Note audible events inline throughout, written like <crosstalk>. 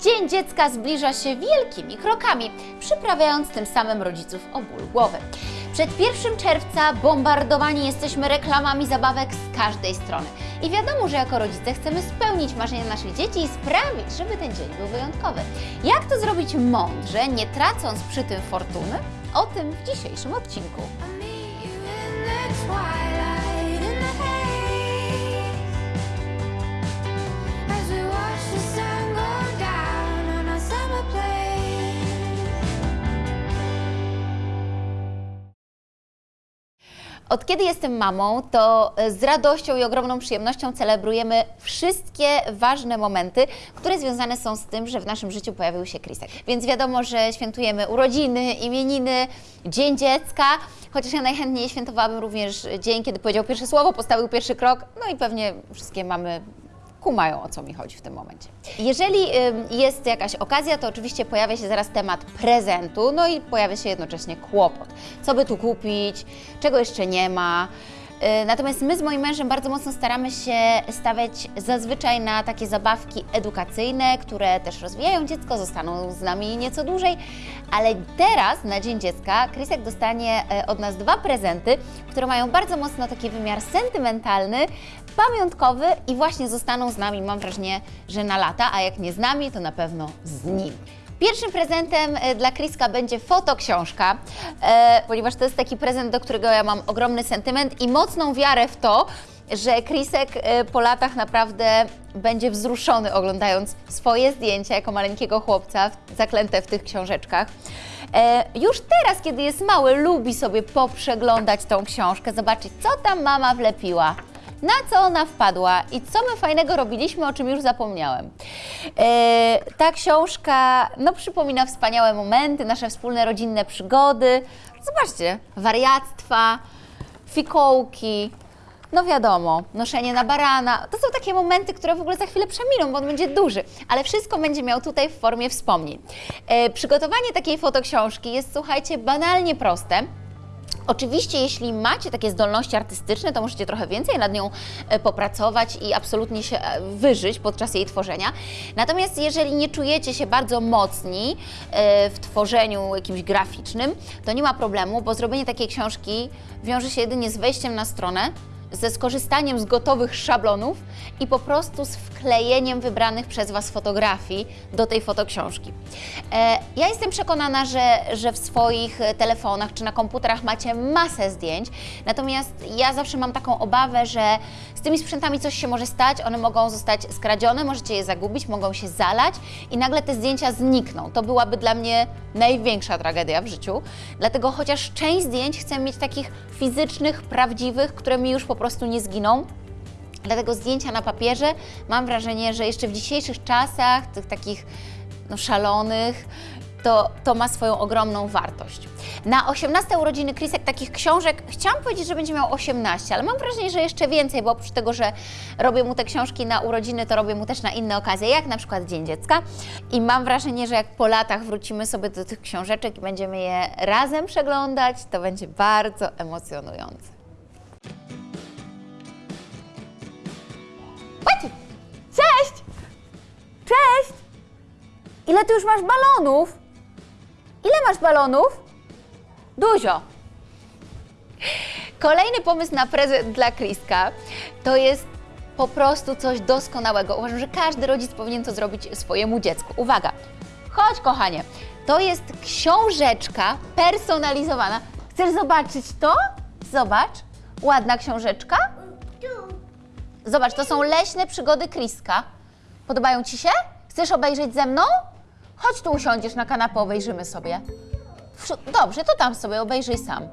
Dzień Dziecka zbliża się wielkimi krokami, przyprawiając tym samym rodziców o ból głowy. Przed 1 czerwca bombardowani jesteśmy reklamami zabawek z każdej strony. I wiadomo, że jako rodzice chcemy spełnić marzenia naszych dzieci i sprawić, żeby ten dzień był wyjątkowy. Jak to zrobić mądrze, nie tracąc przy tym fortuny? O tym w dzisiejszym odcinku. Od kiedy jestem mamą, to e, z radością i ogromną przyjemnością celebrujemy wszystkie ważne momenty, które związane są z tym, że w naszym życiu pojawił się Krisek. Więc wiadomo, że świętujemy urodziny, imieniny, Dzień Dziecka, chociaż ja najchętniej świętowałabym również dzień, kiedy powiedział pierwsze słowo, postawił pierwszy krok, no i pewnie wszystkie mamy kumają o co mi chodzi w tym momencie. Jeżeli jest jakaś okazja, to oczywiście pojawia się zaraz temat prezentu, no i pojawia się jednocześnie kłopot. Co by tu kupić, czego jeszcze nie ma. Yy, Natomiast my z moim mężem bardzo mocno staramy się stawiać zazwyczaj na takie zabawki edukacyjne, które też rozwijają dziecko, zostaną z nami nieco dłużej. Ale teraz, na Dzień Dziecka, Krysek dostanie e, od nas dwa prezenty, które mają bardzo mocno taki wymiar sentymentalny, pamiątkowy i właśnie zostaną z nami, mam wrażenie, że na lata, a jak nie z nami, to na pewno z nim. Pierwszym prezentem e, dla Kriska będzie fotoksiążka, e, ponieważ to jest taki prezent, do którego ja mam ogromny sentyment i mocną wiarę w to, że Krisek e, po latach naprawdę będzie wzruszony oglądając swoje zdjęcia jako maleńkiego chłopca zaklęte w tych książeczkach. Już teraz, kiedy jest mały, lubi sobie poprzeglądać tą książkę, zobaczyć, co tam mama wlepiła na co ona wpadła i co my fajnego robiliśmy, o czym już zapomniałem. E, ta książka no, przypomina wspaniałe momenty, nasze wspólne rodzinne przygody. Zobaczcie, wariactwa, fikołki, no wiadomo, noszenie na barana. To są takie momenty, które w ogóle za chwilę przeminą, bo on będzie duży, ale wszystko będzie miał tutaj w formie wspomnień. E, przygotowanie takiej fotoksiążki jest, słuchajcie, banalnie proste. Oczywiście, jeśli macie takie zdolności artystyczne, to możecie trochę więcej nad nią e, popracować i absolutnie się e, wyżyć podczas jej tworzenia. Natomiast jeżeli nie czujecie się bardzo mocni e, w tworzeniu jakimś graficznym, to nie ma problemu, bo zrobienie takiej książki wiąże się jedynie z wejściem na stronę, ze skorzystaniem z gotowych szablonów i po prostu z wklejeniem wybranych przez Was fotografii do tej fotoksiążki. E, ja jestem przekonana, że, że w swoich telefonach czy na komputerach macie masę zdjęć, natomiast ja zawsze mam taką obawę, że tymi sprzętami coś się może stać, one mogą zostać skradzione, możecie je zagubić, mogą się zalać i nagle te zdjęcia znikną. To byłaby dla mnie największa tragedia w życiu. Dlatego chociaż część zdjęć chcę mieć takich fizycznych, prawdziwych, które mi już po prostu nie zginą. Dlatego zdjęcia na papierze mam wrażenie, że jeszcze w dzisiejszych czasach, tych takich no, szalonych, to, to ma swoją ogromną wartość. Na 18 urodziny Krisek takich książek chciałam powiedzieć, że będzie miał 18, ale mam wrażenie, że jeszcze więcej, bo oprócz tego, że robię mu te książki na urodziny, to robię mu też na inne okazje, jak na przykład Dzień Dziecka. I mam wrażenie, że jak po latach wrócimy sobie do tych książeczek i będziemy je razem przeglądać, to będzie bardzo emocjonujące. Maciek! Cześć! Cześć! Ile ty już masz balonów? Ile masz balonów? Dużo. Kolejny pomysł na prezent dla Kriska to jest po prostu coś doskonałego. Uważam, że każdy rodzic powinien to zrobić swojemu dziecku. Uwaga, chodź kochanie, to jest książeczka personalizowana. Chcesz zobaczyć to? Zobacz, ładna książeczka. Zobacz, to są leśne przygody Kriska. Podobają Ci się? Chcesz obejrzeć ze mną? Chodź tu usiądziesz na kanapę, obejrzymy sobie. Dobrze, to tam sobie obejrzyj sam.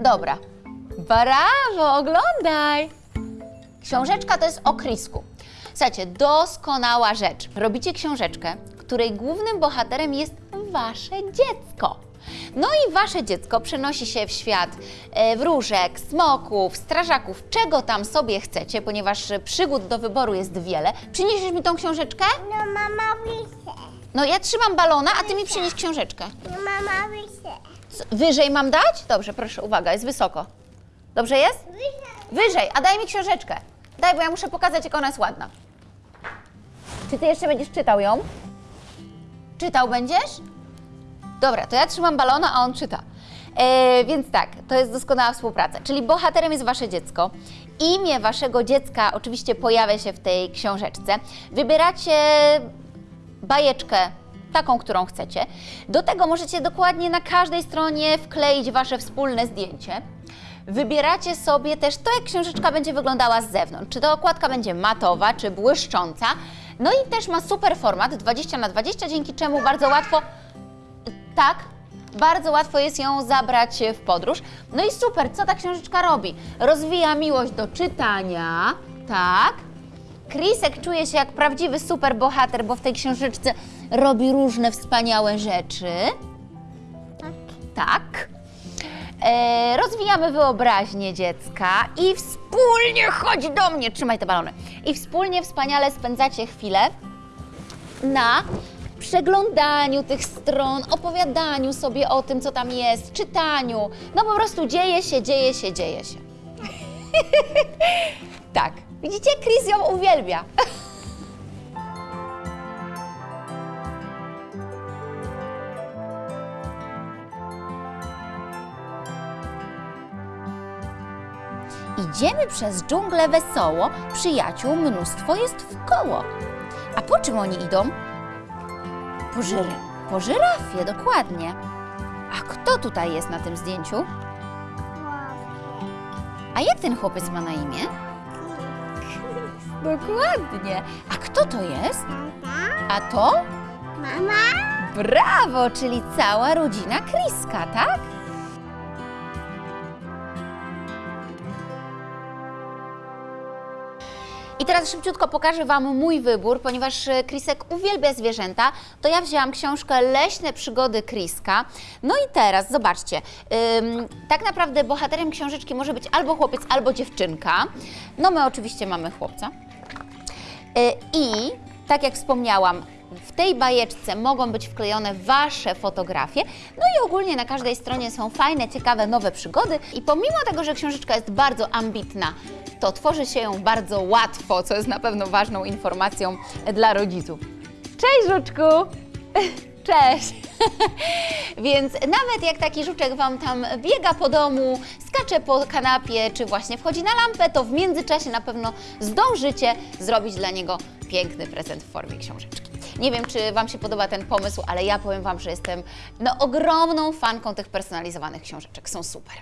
Dobra. Brawo, oglądaj! Książeczka to jest o Krisku. Słuchajcie, doskonała rzecz. Robicie książeczkę, której głównym bohaterem jest wasze dziecko. No i wasze dziecko przenosi się w świat e, wróżek, smoków, strażaków, czego tam sobie chcecie, ponieważ przygód do wyboru jest wiele. Przyniesiesz mi tą książeczkę? No mama pisze. No ja trzymam balona, a ty mi przynieś książeczkę. Mama. C- Wyżej mam dać? Dobrze, proszę, uwaga, jest wysoko. Dobrze jest? Wyżej, a daj mi książeczkę. Daj, bo ja muszę pokazać, jak ona jest ładna. Czy ty jeszcze będziesz czytał ją? Czytał będziesz? Dobra, to ja trzymam balona, a on czyta. E, więc tak, to jest doskonała współpraca. Czyli bohaterem jest wasze dziecko. Imię waszego dziecka oczywiście pojawia się w tej książeczce. Wybieracie bajeczkę, taką, którą chcecie. Do tego możecie dokładnie na każdej stronie wkleić wasze wspólne zdjęcie. Wybieracie sobie też to, jak książeczka będzie wyglądała z zewnątrz. Czy ta okładka będzie matowa, czy błyszcząca. No i też ma super format 20 na 20 dzięki czemu bardzo łatwo tak, bardzo łatwo jest ją zabrać w podróż. No i super, co ta książeczka robi? Rozwija miłość do czytania, tak. Krisek czuje się jak prawdziwy superbohater, bo w tej książeczce robi różne wspaniałe rzeczy. Tak. E, rozwijamy wyobraźnię dziecka i wspólnie chodź do mnie, trzymaj te balony. I wspólnie wspaniale spędzacie chwilę na przeglądaniu tych stron, opowiadaniu sobie o tym, co tam jest, czytaniu. No po prostu dzieje się, dzieje się, dzieje się. <laughs> tak. Widzicie, Chris ją uwielbia. <laughs> Idziemy przez dżunglę wesoło, przyjaciół mnóstwo jest w koło. A po czym oni idą? Po, żyr po żyrafie, dokładnie. A kto tutaj jest na tym zdjęciu? A jak ten chłopiec ma na imię? Dokładnie. A kto to jest? A to? Mama? Brawo, czyli cała rodzina Kriska, tak? I teraz szybciutko pokażę Wam mój wybór, ponieważ e, Krisek uwielbia zwierzęta, to ja wzięłam książkę Leśne przygody Kriska. No i teraz, zobaczcie, ym, tak naprawdę bohaterem książeczki może być albo chłopiec, albo dziewczynka. No my oczywiście mamy chłopca. Y, I tak jak wspomniałam, w tej bajeczce mogą być wklejone Wasze fotografie. No i ogólnie na każdej stronie są fajne, ciekawe, nowe przygody. I pomimo tego, że książeczka jest bardzo ambitna, to tworzy się ją bardzo łatwo, co jest na pewno ważną informacją dla rodziców. Cześć, żuczku! <laughs> Cześć! <laughs> Więc nawet jak taki żuczek Wam tam biega po domu, skacze po kanapie, czy właśnie wchodzi na lampę, to w międzyczasie na pewno zdążycie zrobić dla niego piękny prezent w formie książeczki. Nie wiem, czy Wam się podoba ten pomysł, ale ja powiem Wam, że jestem no, ogromną fanką tych personalizowanych książeczek. Są super.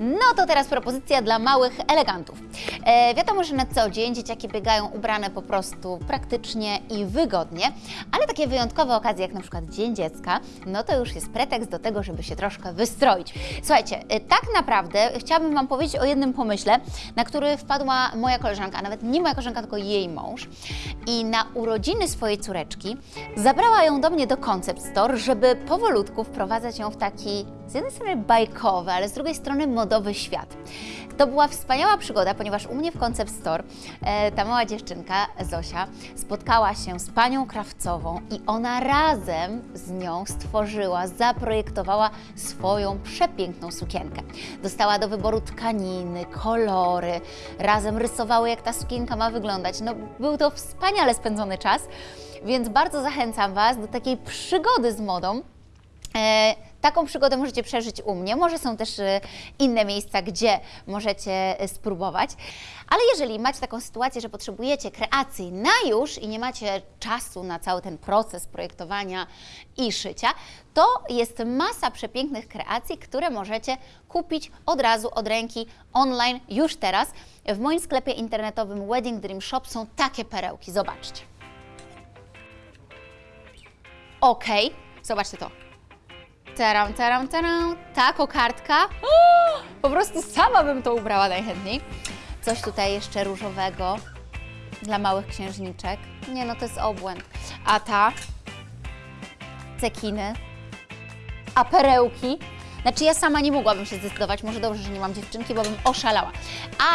No to teraz propozycja dla małych elegantów. E, wiadomo, że na co dzień dzieciaki biegają ubrane po prostu praktycznie i wygodnie, ale takie wyjątkowe okazje jak na przykład Dzień Dziecka, no to już jest pretekst do tego, żeby się troszkę wystroić. Słuchajcie, e, tak naprawdę chciałabym Wam powiedzieć o jednym pomyśle, na który wpadła moja koleżanka, a nawet nie moja koleżanka, tylko jej mąż. I na urodziny swojej córeczki zabrała ją do mnie do Concept Store, żeby powolutku wprowadzać ją w taki z jednej strony bajkowy, ale z drugiej strony modowy świat. To była wspaniała przygoda, ponieważ u mnie w Concept Store e, ta mała dziewczynka, Zosia, spotkała się z panią krawcową i ona razem z nią stworzyła, zaprojektowała swoją przepiękną sukienkę. Dostała do wyboru tkaniny, kolory, razem rysowały, jak ta sukienka ma wyglądać. No, był to wspaniale spędzony czas, więc bardzo zachęcam Was do takiej przygody z modą. E, taką przygodę możecie przeżyć u mnie. Może są też e, inne miejsca, gdzie możecie e, spróbować. Ale jeżeli macie taką sytuację, że potrzebujecie kreacji na już i nie macie czasu na cały ten proces projektowania i szycia, to jest masa przepięknych kreacji, które możecie kupić od razu, od ręki, online, już teraz. W moim sklepie internetowym Wedding Dream Shop są takie perełki. Zobaczcie. Ok, zobaczcie to. Taram, taram, taram. Ta kokardka. O, po prostu sama bym to ubrała najchętniej. Coś tutaj jeszcze różowego dla małych księżniczek. Nie no, to jest obłęd. A ta? Cekiny. A perełki? Znaczy ja sama nie mogłabym się zdecydować, może dobrze, że nie mam dziewczynki, bo bym oszalała.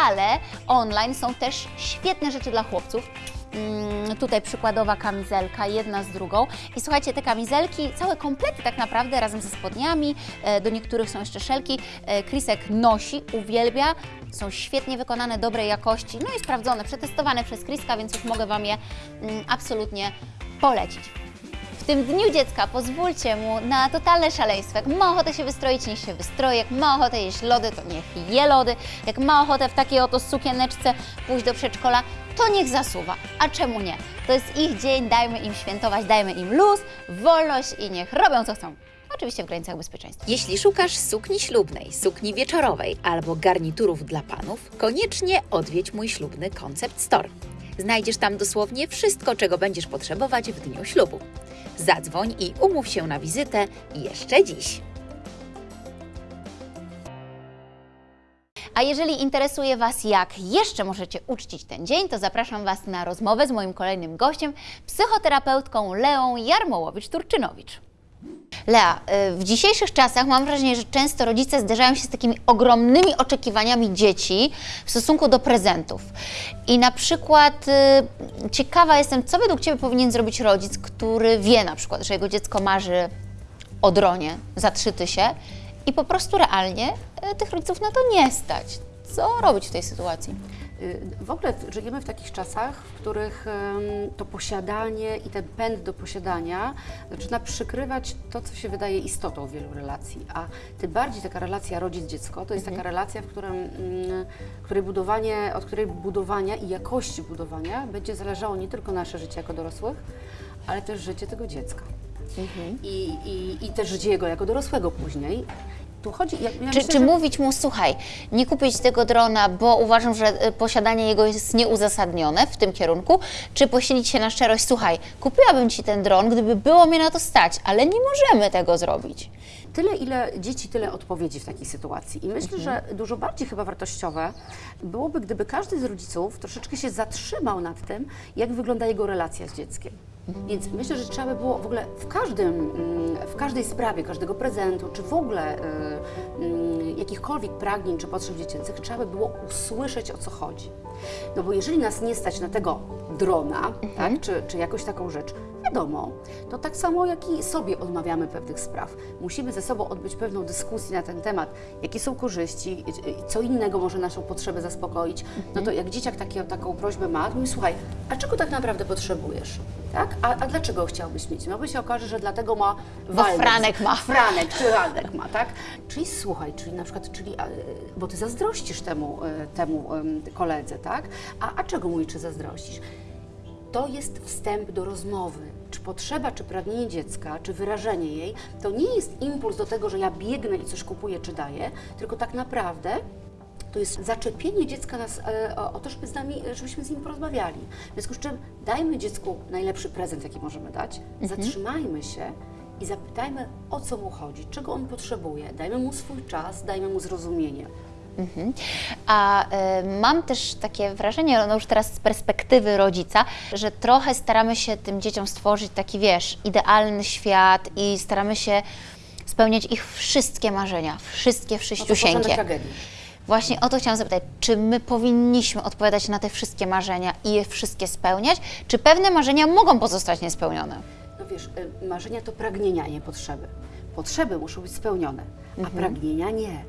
Ale online są też świetne rzeczy dla chłopców. Mm, tutaj przykładowa kamizelka, jedna z drugą. I słuchajcie, te kamizelki, całe komplety tak naprawdę razem ze spodniami, e, do niektórych są jeszcze szelki. E, Krisek nosi, uwielbia, są świetnie wykonane, dobrej jakości, no i sprawdzone, przetestowane przez Kriska, więc już mogę Wam je mm, absolutnie polecić. W tym Dniu Dziecka pozwólcie mu na totalne szaleństwo. Jak ma ochotę się wystroić, niech się wystroi. Jak ma ochotę jeść lody, to niech je lody. Jak ma ochotę w takiej oto sukieneczce pójść do przedszkola, to niech zasuwa. A czemu nie? To jest ich dzień, dajmy im świętować, dajmy im luz, wolność i niech robią co chcą. Oczywiście w granicach bezpieczeństwa. Jeśli szukasz sukni ślubnej, sukni wieczorowej albo garniturów dla panów, koniecznie odwiedź mój ślubny Concept Store. Znajdziesz tam dosłownie wszystko, czego będziesz potrzebować w dniu ślubu. Zadzwoń i umów się na wizytę jeszcze dziś. A jeżeli interesuje Was, jak jeszcze możecie uczcić ten dzień, to zapraszam Was na rozmowę z moim kolejnym gościem, psychoterapeutką Leą Jarmołowicz-Turczynowicz. Lea, y, w dzisiejszych czasach mam wrażenie, że często rodzice zderzają się z takimi ogromnymi oczekiwaniami dzieci w stosunku do prezentów. I na przykład y, ciekawa jestem, co według Ciebie powinien zrobić rodzic, który wie na przykład, że jego dziecko marzy o dronie za trzy tysie i po prostu realnie y, tych rodziców na to nie stać. Co robić w tej sytuacji? Y, W ogóle żyjemy w takich czasach, w których to posiadanie i ten pęd do posiadania zaczyna przykrywać to, co się wydaje istotą wielu relacji. A tym bardziej taka relacja rodzic-dziecko to jest taka relacja, w którym, mm, której budowanie, od której budowania i jakości budowania będzie zależało nie tylko nasze życie jako dorosłych, ale też życie tego dziecka. I, i, I też jego jako dorosłego później. Chodzi, ja, ja Czy, myślę, czy że- mówić mu, słuchaj, nie kupić tego drona, bo uważam, że y, posiadanie jego jest nieuzasadnione w tym kierunku, czy posilić się na szczerość, słuchaj, kupiłabym Ci ten dron, gdyby było mnie na to stać, ale nie możemy tego zrobić. Tyle, ile dzieci, tyle odpowiedzi w takiej sytuacji. I myślę, że dużo bardziej chyba wartościowe byłoby, gdyby każdy z rodziców troszeczkę się zatrzymał nad tym, jak wygląda jego relacja z dzieckiem. Więc myślę, że trzeba by było w ogóle w każdym, mm, w każdej sprawie, każdego prezentu, czy w ogóle y, y, jakichkolwiek pragnień czy potrzeb dziecięcych, trzeba by było usłyszeć, o co chodzi. No bo jeżeli nas nie stać na tego drona, tak, czy, czy jakąś taką rzecz, wiadomo, to tak samo jak i sobie odmawiamy pewnych spraw. Musimy ze sobą odbyć pewną dyskusję na ten temat, jakie są korzyści, co innego może naszą potrzebę zaspokoić. No to jak dzieciak takie, taką prośbę ma, to mówi, słuchaj, a czego tak naprawdę potrzebujesz? Tak? A, a dlaczego chciałbyś mieć? No bo się okaże, że dlatego ma walec. Franek ma. Franek czy <laughs> Waldek ma, tak? Czyli słuchaj, czyli na przykład, czyli, bo ty zazdrościsz temu, e, temu em, koledze, tak? A, a czego mu czy zazdrościsz? To jest wstęp do rozmowy. Czy potrzeba, czy pragnienie dziecka, czy wyrażenie jej, to nie jest impuls do tego, że ja biegnę i coś kupuję, czy daję, tylko tak naprawdę to jest zaczepienie dziecka nas, e, o, o to, żeby z nami, żebyśmy z nim porozmawiali. W związku z czym dajmy dziecku najlepszy prezent, jaki możemy dać, zatrzymajmy się i zapytajmy, o co mu chodzi, czego on potrzebuje. Dajmy mu swój czas, dajmy mu zrozumienie. A y, mam też takie wrażenie, no już teraz z perspektywy rodzica, że trochę staramy się tym dzieciom stworzyć taki, wiesz, idealny świat i staramy się spełniać ich wszystkie marzenia, wszystkie No wszyściusieńkie. tragedii. Właśnie o to chciałam zapytać, czy my powinniśmy odpowiadać na te wszystkie marzenia i je wszystkie spełniać, czy pewne marzenia mogą pozostać niespełnione? No wiesz, y, marzenia to pragnienia, a nie potrzeby. Potrzeby muszą być spełnione, a pragnienia nie.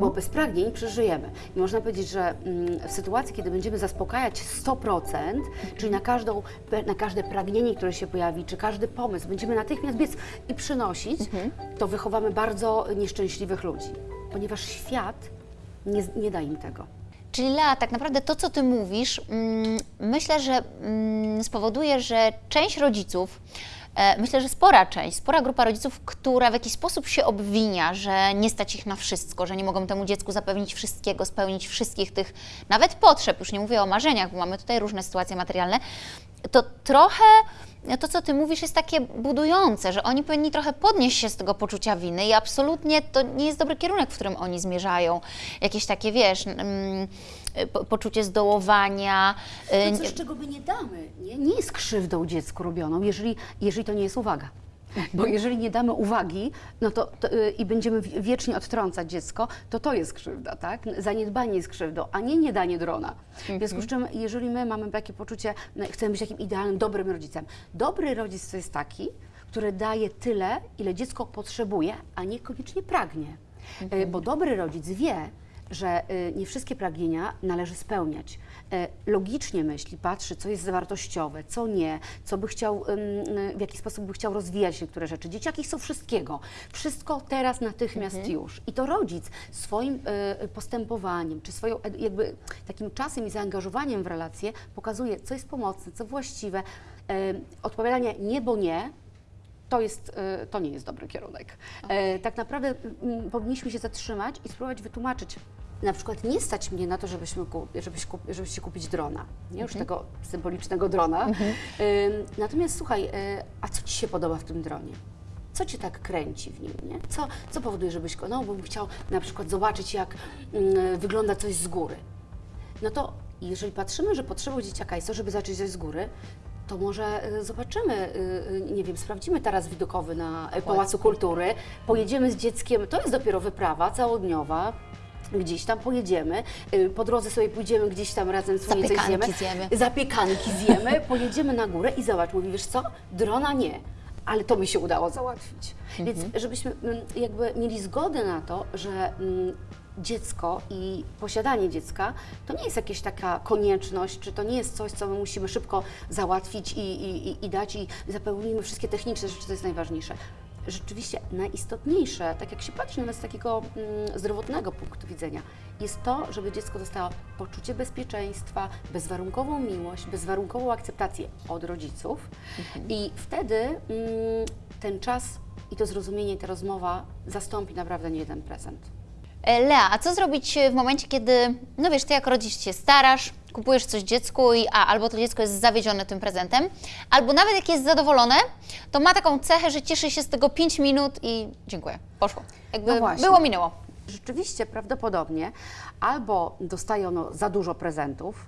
Bo bez pragnień przeżyjemy. I można powiedzieć, że mm, w sytuacji, kiedy będziemy zaspokajać 100%, czyli na, każdą, na każde pragnienie, które się pojawi, czy każdy pomysł, będziemy natychmiast biec i przynosić, to wychowamy bardzo nieszczęśliwych ludzi. Ponieważ świat nie, nie da im tego. Czyli Lea, tak naprawdę to, co Ty mówisz, mm, myślę, że mm, spowoduje, że część rodziców, myślę, że spora część, spora grupa rodziców, która w jakiś sposób się obwinia, że nie stać ich na wszystko, że nie mogą temu dziecku zapewnić wszystkiego, spełnić wszystkich tych nawet potrzeb, już nie mówię o marzeniach, bo mamy tutaj różne sytuacje materialne, to trochę to, co Ty mówisz, jest takie budujące, że oni powinni trochę podnieść się z tego poczucia winy i absolutnie to nie jest dobry kierunek, w którym oni zmierzają. Jakieś takie, wiesz, mm, poczucie zdołowania. y, To coś, czego my nie damy, nie, nie jest krzywdą dziecku robioną, jeżeli, jeżeli to nie jest uwaga. Bo jeżeli nie damy uwagi no to, to, y, i będziemy wi- wiecznie odtrącać dziecko, to to jest krzywda, tak? Zaniedbanie jest krzywdą, a nie niedanie drona. W związku z czym, jeżeli my mamy takie poczucie, no, chcemy być takim idealnym, dobrym rodzicem. Dobry rodzic to jest taki, który daje tyle, ile dziecko potrzebuje, a niekoniecznie pragnie. Y, Bo dobry rodzic wie, że y, nie wszystkie pragnienia należy spełniać. E, Logicznie myśli, patrzy, co jest wartościowe, co nie, co by chciał, y, w jaki sposób by chciał rozwijać niektóre rzeczy. Dzieciaki chcą wszystkiego. Wszystko teraz, natychmiast już. I to rodzic swoim y, postępowaniem, czy swoją jakby takim czasem i zaangażowaniem w relacje pokazuje, co jest pomocne, co właściwe. Y, Odpowiadanie nie, bo nie, to, jest, y, to nie jest dobry kierunek. E, Tak naprawdę powinniśmy się zatrzymać i spróbować wytłumaczyć. Na przykład nie stać mnie na to, żebyśmy kup, żebyś kup, żebyście kupić drona, nie? Już tego symbolicznego drona. Ym, Natomiast słuchaj, y, a co Ci się podoba w tym dronie? Co Cię tak kręci w nim, nie? Co, co powoduje, żebyś go, no bo bym chciał na przykład zobaczyć, jak mm, wygląda coś z góry. No to jeżeli patrzymy, że potrzebą dzieciaka jest to, żeby zacząć coś z góry, to może y, zobaczymy, y, y, nie wiem, sprawdzimy taras widokowy na y, Pałacu Kultury, pojedziemy z dzieckiem, to jest dopiero wyprawa całodniowa, gdzieś tam pojedziemy, y, po drodze sobie pójdziemy gdzieś tam razem coś Zapiekanki zjemy. zjemy. Zapiekanki zjemy, <laughs> pojedziemy na górę i zobacz, mówi, wiesz co, drona nie, ale to mi się udało załatwić. Więc żebyśmy mm, jakby mieli zgodę na to, że mm, dziecko i posiadanie dziecka to nie jest jakaś taka konieczność, czy to nie jest coś, co my musimy szybko załatwić i, i- i dać i zapełnimy wszystkie techniczne rzeczy, to jest najważniejsze. Rzeczywiście najistotniejsze, tak jak się patrzy nawet z takiego mm, zdrowotnego punktu widzenia, jest to, żeby dziecko dostało poczucie bezpieczeństwa, bezwarunkową miłość, bezwarunkową akceptację od rodziców i wtedy mm, ten czas i to zrozumienie, ta rozmowa zastąpi naprawdę nie jeden prezent. E, Lea, a co zrobić w momencie, kiedy, no wiesz, ty jak rodzic się starasz, kupujesz coś dziecku i a, albo to dziecko jest zawiedzione tym prezentem, albo nawet jak jest zadowolone, to ma taką cechę, że cieszy się z tego 5 minut i dziękuję, poszło. Jakby No było, minęło. Rzeczywiście prawdopodobnie albo dostaje ono za dużo prezentów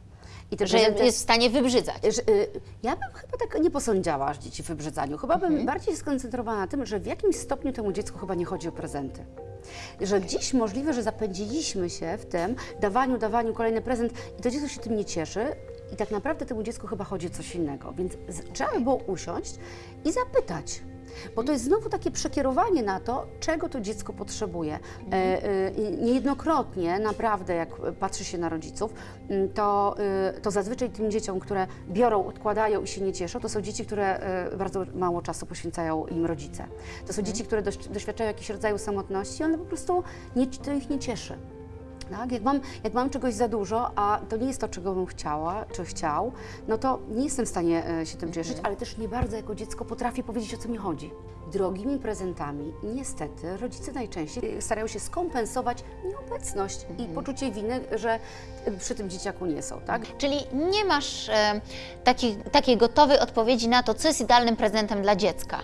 i Że jest w stanie wybrzydzać. że, y, Ja bym chyba tak nie posądziała dzieci w wybrzydzaniu. Chyba bym bardziej skoncentrowała na tym, że w jakimś stopniu temu dziecku chyba nie chodzi o prezenty. Że gdzieś możliwe, że zapędziliśmy się w tym dawaniu, dawaniu kolejny prezent i to dziecko się tym nie cieszy i tak naprawdę temu dziecku chyba chodzi o coś innego. Więc trzeba by było usiąść i zapytać. Bo to jest znowu takie przekierowanie na to, czego to dziecko potrzebuje. E, e, i niejednokrotnie, naprawdę, jak patrzy się na rodziców, m, to, e, to zazwyczaj tym dzieciom, które biorą, odkładają i się nie cieszą, to są dzieci, które e, bardzo mało czasu poświęcają im rodzice. To są dzieci, które doświadczają jakiegoś rodzaju samotności, one po prostu nie, to ich nie cieszy. Tak? Jak, mam, jak mam czegoś za dużo, a to nie jest to, czego bym chciała, czy chciał, no to nie jestem w stanie e, się tym cieszyć, ale też nie bardzo jako dziecko potrafię powiedzieć, o co mi chodzi. Drogimi prezentami niestety rodzice najczęściej e, starają się skompensować nieobecność i poczucie winy, że e, przy tym dzieciaku nie są. Tak? Czyli nie masz e, takiej, takiej gotowej odpowiedzi na to, co jest idealnym prezentem dla dziecka.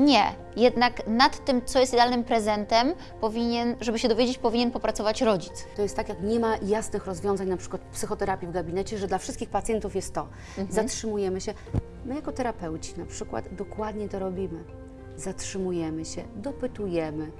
Nie, jednak nad tym, co jest idealnym prezentem, powinien, żeby się dowiedzieć, powinien popracować rodzic. To jest tak, jak nie ma jasnych rozwiązań, na przykład psychoterapii w gabinecie, że dla wszystkich pacjentów jest to. Zatrzymujemy się. My jako terapeuci na przykład dokładnie to robimy. Zatrzymujemy się, dopytujemy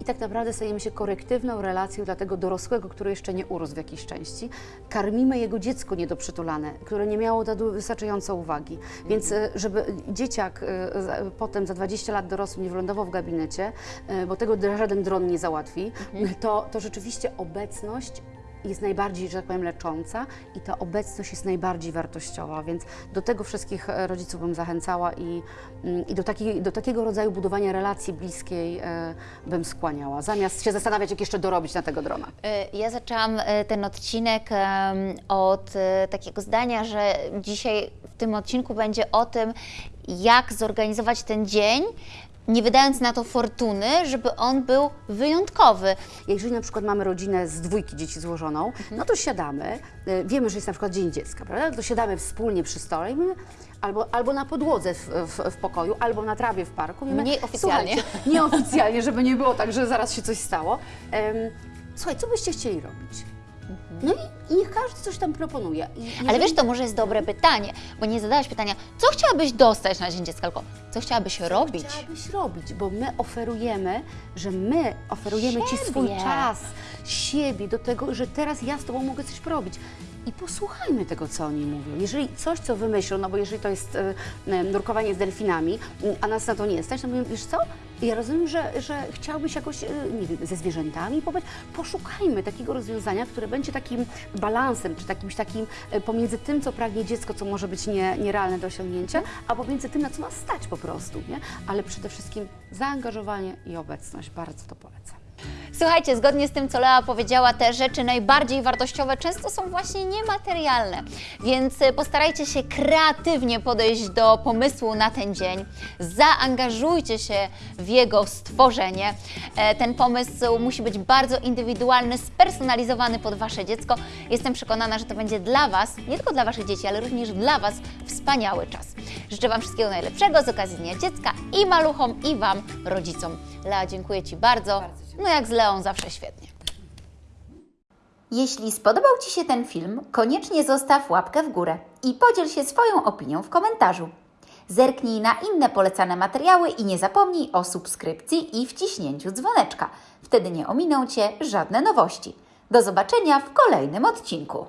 i tak naprawdę stajemy się korektywną relacją dla tego dorosłego, który jeszcze nie urósł w jakiejś części. Karmimy jego dziecko niedoprzytulane, które nie miało wystarczająco uwagi. Więc e, żeby dzieciak e, potem za 20 lat dorosły nie wylądował w gabinecie, e, bo tego żaden dron nie załatwi, to, to rzeczywiście obecność jest najbardziej, że tak powiem, lecząca i ta obecność jest najbardziej wartościowa, więc do tego wszystkich e, rodziców bym zachęcała i, mm, i do, takiej, do takiego rodzaju budowania relacji bliskiej e, bym skłaniała, zamiast się zastanawiać, jak jeszcze dorobić na tego drona. E, Ja zaczęłam ten odcinek od takiego zdania, że dzisiaj w tym odcinku będzie o tym, jak zorganizować ten dzień, nie wydając na to fortuny, żeby on był wyjątkowy. Jeżeli na przykład mamy rodzinę z dwójki dzieci złożoną, no to siadamy, e, wiemy, że jest na przykład Dzień Dziecka, prawda? To siadamy wspólnie przy stole i mówimy, albo, albo na podłodze w, w, w pokoju, albo na trawie w parku. Mówimy, Mniej oficjalnie. "Słuchajcie, Nieoficjalnie, żeby nie było tak, że zaraz się coś stało. Em, słuchaj, co byście chcieli robić? No i, i niech każdy coś tam proponuje. I Ale jeżeli- wiesz, to może jest dobre pytanie, bo nie zadałeś pytania, co chciałabyś dostać na Dzień Dziecka, tylko Co chciałabyś robić? chciałabyś robić, bo my oferujemy, że my oferujemy Ci swój Siebie. czas, siebie do tego, że teraz ja z Tobą mogę coś porobić. I posłuchajmy tego, co oni mówią. Jeżeli coś, co wymyślą, no bo jeżeli to jest e, e, nurkowanie z delfinami, a nas na to nie stać, to mówię, wiesz co, ja rozumiem, że, że chciałbyś jakoś, e, nie wiem, ze zwierzętami pobyć. Poszukajmy takiego rozwiązania, które będzie takim balansem, czy takimś takim e, pomiędzy tym, co pragnie dziecko, co może być nie, nierealne do osiągnięcia, a pomiędzy tym, na co nas stać po prostu, nie? Ale przede wszystkim zaangażowanie i obecność. Bardzo to polecam. Słuchajcie, zgodnie z tym, co Lea powiedziała, te rzeczy najbardziej wartościowe często są właśnie niematerialne, więc e, postarajcie się kreatywnie podejść do pomysłu na ten dzień, zaangażujcie się w jego stworzenie. E, Ten pomysł musi być bardzo indywidualny, spersonalizowany pod Wasze dziecko. Jestem przekonana, że to będzie dla Was, nie tylko dla Waszych dzieci, ale również dla Was wspaniały czas. Życzę Wam wszystkiego najlepszego z okazji Dnia Dziecka i maluchom, i Wam, rodzicom. Lea, dziękuję Ci bardzo. No jak z Leą zawsze świetnie. Jeśli spodobał Ci się ten film, koniecznie zostaw łapkę w górę i podziel się swoją opinią w komentarzu. Zerknij na inne polecane materiały i nie zapomnij o subskrypcji i wciśnięciu dzwoneczka. Wtedy nie ominą Cię żadne nowości. Do zobaczenia w kolejnym odcinku.